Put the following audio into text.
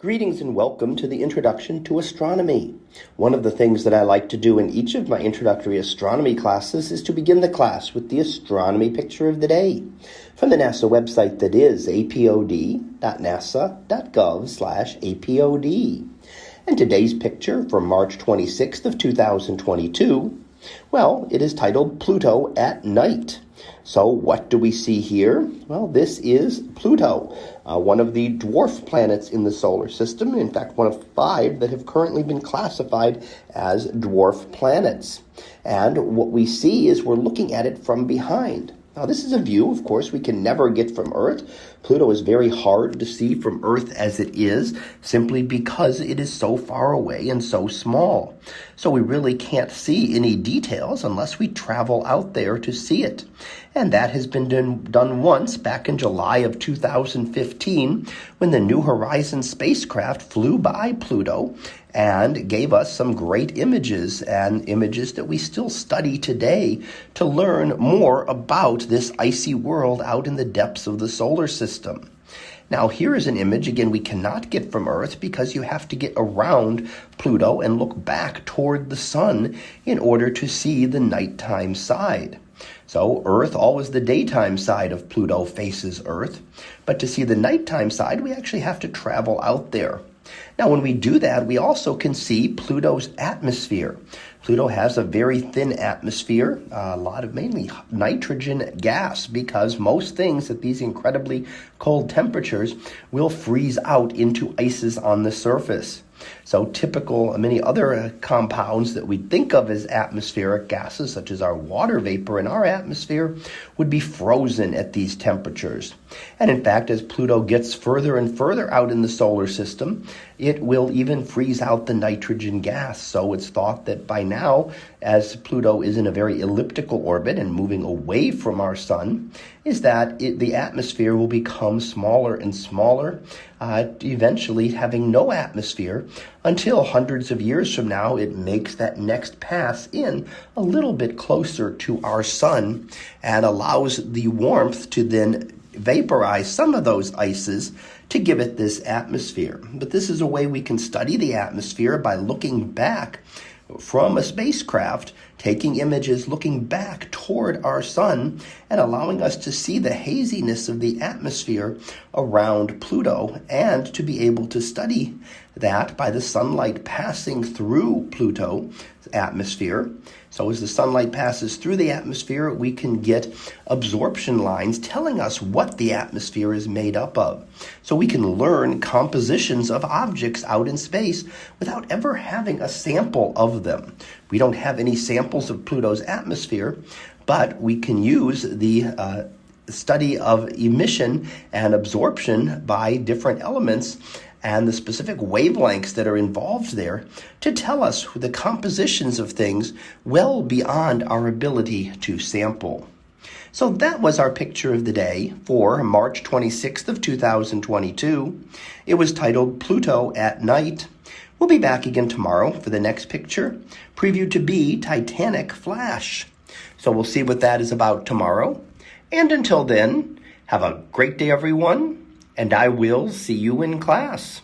Greetings and welcome to the Introduction to Astronomy. One of the things that I like to do in each of my introductory astronomy classes is to begin the class with the astronomy picture of the day from the NASA website that is apod.nasa.gov/apod. And today's picture from March 26th of 2022, well, it is titled Pluto at Night. So, what do we see here? Well, this is Pluto, uh, one of the dwarf planets in the solar system. In fact, one of five that have currently been classified as dwarf planets. And what we see is we're looking at it from behind. Now, this is a view, of course, we can never get from Earth. Pluto is very hard to see from Earth as it is, simply because it is so far away and so small. So we really can't see any details unless we travel out there to see it. And that has been done, once back in July of 2015 when the New Horizons spacecraft flew by Pluto and gave us some great images and images that we still study today to learn more about this icy world out in the depths of the solar system. Now, here is an image, again, we cannot get from Earth because you have to get around Pluto and look back toward the sun in order to see the nighttime side. So, Earth, always the daytime side of Pluto faces Earth. But to see the nighttime side, we actually have to travel out there. Now, when we do that, we also can see Pluto's atmosphere. Pluto has a very thin atmosphere, a lot of mainly nitrogen gas, because most things at these incredibly cold temperatures will freeze out into ices on the surface. So, typical, many other uh, compounds that we think of as atmospheric gases, such as our water vapor in our atmosphere, would be frozen at these temperatures. And in fact, as Pluto gets further and further out in the solar system, it will even freeze out the nitrogen gas. So, it's thought that by now, as Pluto is in a very elliptical orbit and moving away from our sun, is that it, the atmosphere will become smaller and smaller, uh, eventually having no atmosphere until hundreds of years from now it makes that next pass in a little bit closer to our sun and allows the warmth to then vaporize some of those ices to give it this atmosphere. But this is a way we can study the atmosphere by looking back from a spacecraft, taking images looking back toward our sun and allowing us to see the haziness of the atmosphere around Pluto and to be able to study that by the sunlight passing through Pluto's atmosphere. So, as the sunlight passes through the atmosphere, we can get absorption lines telling us what the atmosphere is made up of. So, we can learn compositions of objects out in space without ever having a sample of them. We don't have any samples of Pluto's atmosphere, but we can use the uh, study of emission and absorption by different elements and the specific wavelengths that are involved there to tell us the compositions of things well beyond our ability to sample. So that was our picture of the day for March 26th of 2022. It was titled Pluto at Night. We'll be back again tomorrow for the next picture, previewed to be Titanic Flash. So we'll see what that is about tomorrow. And until then, have a great day, everyone and I will see you in class.